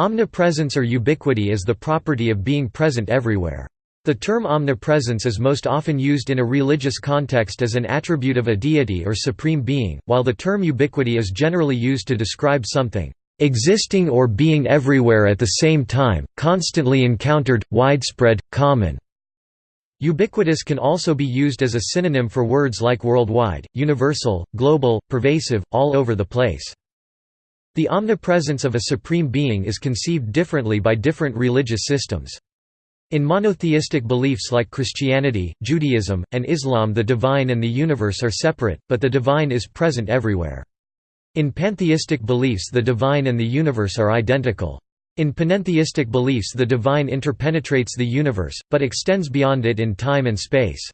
Omnipresence or ubiquity is the property of being present everywhere. The term omnipresence is most often used in a religious context as an attribute of a deity or supreme being, while the term ubiquity is generally used to describe something existing or being everywhere at the same time, constantly encountered, widespread, common. Ubiquitous can also be used as a synonym for words like worldwide, universal, global, pervasive, all over the place. The omnipresence of a supreme being is conceived differently by different religious systems. In monotheistic beliefs like Christianity, Judaism, and Islam the divine and the universe are separate, but the divine is present everywhere. In pantheistic beliefs the divine and the universe are identical. In panentheistic beliefs the divine interpenetrates the universe, but extends beyond it in time and space.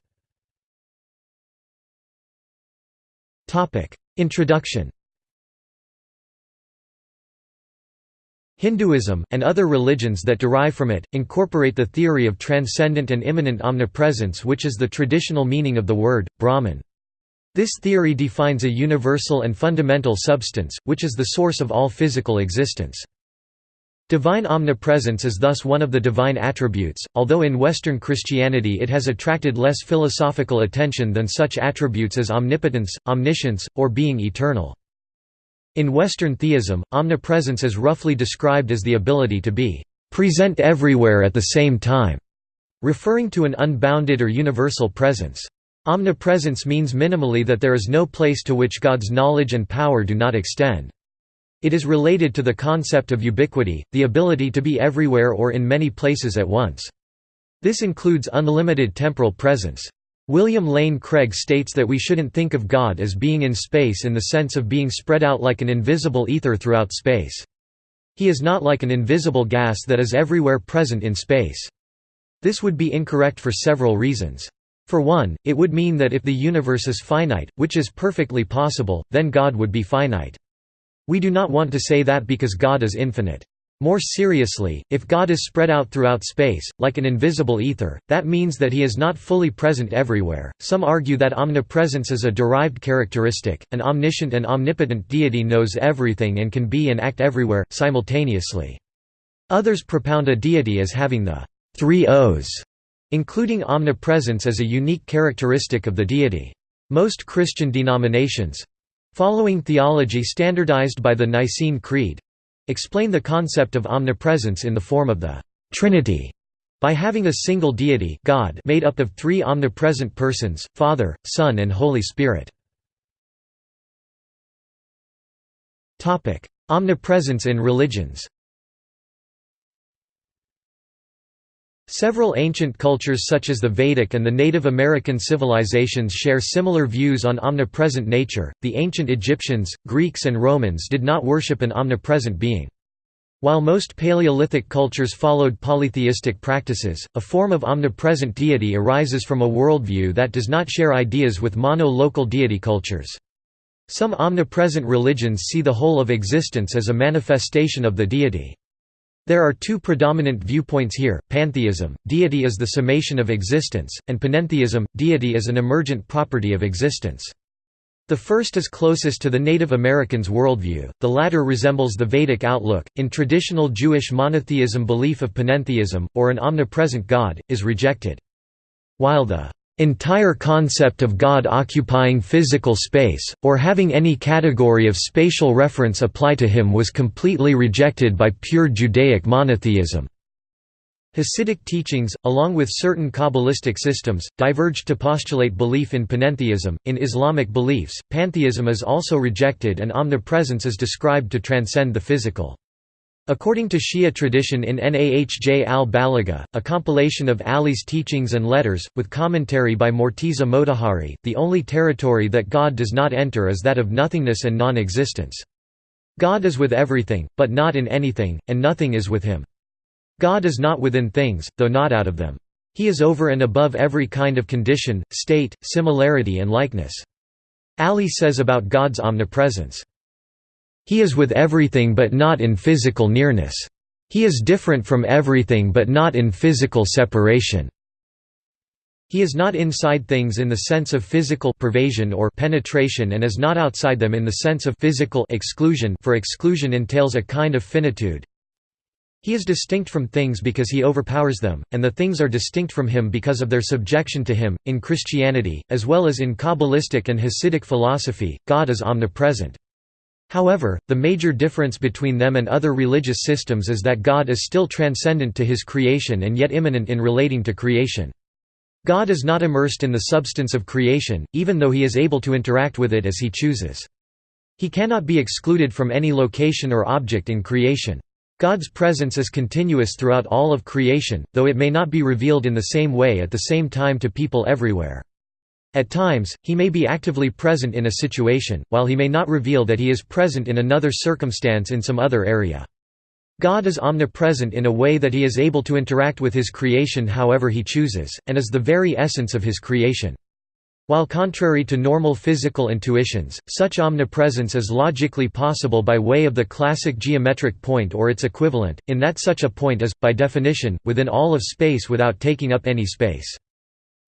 Introduction Hinduism, and other religions that derive from it, incorporate the theory of transcendent and immanent omnipresence which is the traditional meaning of the word, Brahman. This theory defines a universal and fundamental substance, which is the source of all physical existence. Divine omnipresence is thus one of the divine attributes, although in Western Christianity it has attracted less philosophical attention than such attributes as omnipotence, omniscience, or being eternal. In Western theism, omnipresence is roughly described as the ability to be present everywhere at the same time, referring to an unbounded or universal presence. Omnipresence means minimally that there is no place to which God's knowledge and power do not extend. It is related to the concept of ubiquity, the ability to be everywhere or in many places at once. This includes unlimited temporal presence. William Lane Craig states that we shouldn't think of God as being in space in the sense of being spread out like an invisible ether throughout space. He is not like an invisible gas that is everywhere present in space. This would be incorrect for several reasons. For one, it would mean that if the universe is finite, which is perfectly possible, then God would be finite. We do not want to say that because God is infinite. More seriously, if God is spread out throughout space, like an invisible ether, that means that he is not fully present everywhere. Some argue that omnipresence is a derived characteristic, an omniscient and omnipotent deity knows everything and can be and act everywhere, simultaneously. Others propound a deity as having the three O's, including omnipresence as a unique characteristic of the deity. Most Christian denominations following theology standardized by the Nicene Creed explain the concept of omnipresence in the form of the Trinity by having a single deity God made up of three omnipresent persons, Father, Son and Holy Spirit. Omnipresence in religions Several ancient cultures such as the Vedic and the Native American civilizations share similar views on omnipresent nature. The ancient Egyptians, Greeks, and Romans did not worship an omnipresent being. While most Paleolithic cultures followed polytheistic practices, a form of omnipresent deity arises from a worldview that does not share ideas with mono-local deity cultures. Some omnipresent religions see the whole of existence as a manifestation of the deity. There are two predominant viewpoints here, pantheism, deity is the summation of existence, and panentheism, deity is an emergent property of existence. The first is closest to the Native Americans' worldview, the latter resembles the Vedic outlook. In traditional Jewish monotheism, belief of panentheism, or an omnipresent God, is rejected. While the entire concept of God occupying physical space, or having any category of spatial reference apply to him was completely rejected by pure Judaic monotheism. Hasidic teachings, along with certain Kabbalistic systems, diverged to postulate belief in panentheism. In Islamic beliefs, pantheism is also rejected and omnipresence is described to transcend the physical. According to Shia tradition in Nahj al-Balagha, a compilation of Ali's teachings and letters, with commentary by Morteza Motahhari, the only territory that God does not enter is that of nothingness and non-existence. God is with everything, but not in anything, and nothing is with him. God is not within things, though not out of them. He is over and above every kind of condition, state, similarity and likeness. Ali says about God's omnipresence, he is with everything but not in physical nearness. He is different from everything but not in physical separation. He is not inside things in the sense of physical pervasion or penetration and is not outside them in the sense of physical exclusion for exclusion entails a kind of finitude. He is distinct from things because he overpowers them, and the things are distinct from him because of their subjection to him. In Christianity, as well as in Kabbalistic and Hasidic philosophy, God is omnipresent. However, the major difference between them and other religious systems is that God is still transcendent to his creation and yet immanent in relating to creation. God is not immersed in the substance of creation, even though he is able to interact with it as he chooses. He cannot be excluded from any location or object in creation. God's presence is continuous throughout all of creation, though it may not be revealed in the same way at the same time to people everywhere. At times, he may be actively present in a situation, while he may not reveal that he is present in another circumstance in some other area. God is omnipresent in a way that he is able to interact with his creation however he chooses, and is the very essence of his creation. While contrary to normal physical intuitions, such omnipresence is logically possible by way of the classic geometric point or its equivalent, in that such a point is, by definition, within all of space without taking up any space.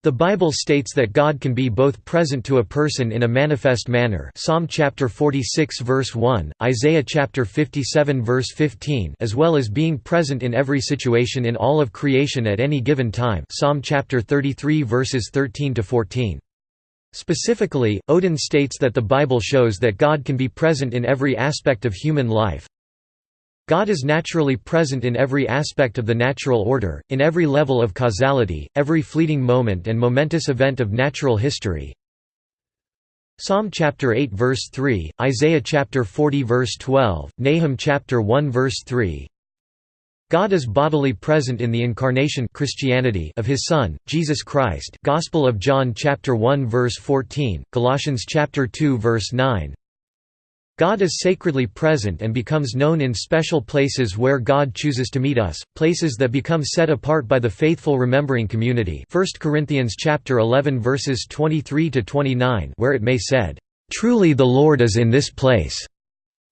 The Bible states that God can be both present to a person in a manifest manner Psalm chapter 46 verse 1, Isaiah chapter 57 verse 15 as well as being present in every situation in all of creation at any given time Psalm chapter 33 verses 13 to 14. Specifically, Oden states that the Bible shows that God can be present in every aspect of human life. God is naturally present in every aspect of the natural order, in every level of causality, every fleeting moment and momentous event of natural history. Psalm chapter 8 verse 3, Isaiah chapter 40 verse 12, Nahum chapter 1 verse 3, God is bodily present in the incarnation Christianity of his son Jesus Christ Gospel of John chapter 1 verse 14 Colossians chapter 2 verse 9 God is sacredly present and becomes known in special places where God chooses to meet us places that become set apart by the faithful remembering community 1 Corinthians chapter 11 verses 23 to 29 where it may said truly the Lord is in this place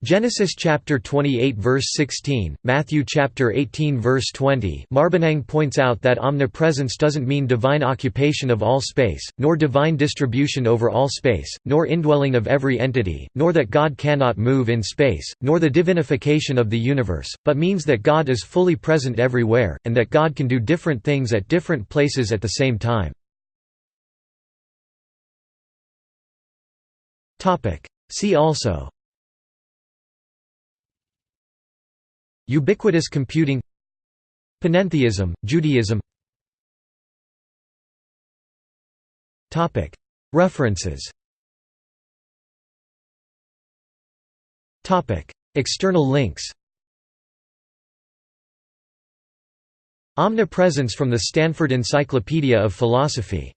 Genesis chapter 28 verse 16, Matthew chapter 18 verse 20. Marbaniang points out that omnipresence doesn't mean divine occupation of all space, nor divine distribution over all space, nor indwelling of every entity, nor that God cannot move in space, nor the divinification of the universe, but means that God is fully present everywhere, and that God can do different things at different places at the same time. Topic: See also Ubiquitous computing Panentheism, Judaism. References. External links. Omnipresence from the Stanford Encyclopedia of Philosophy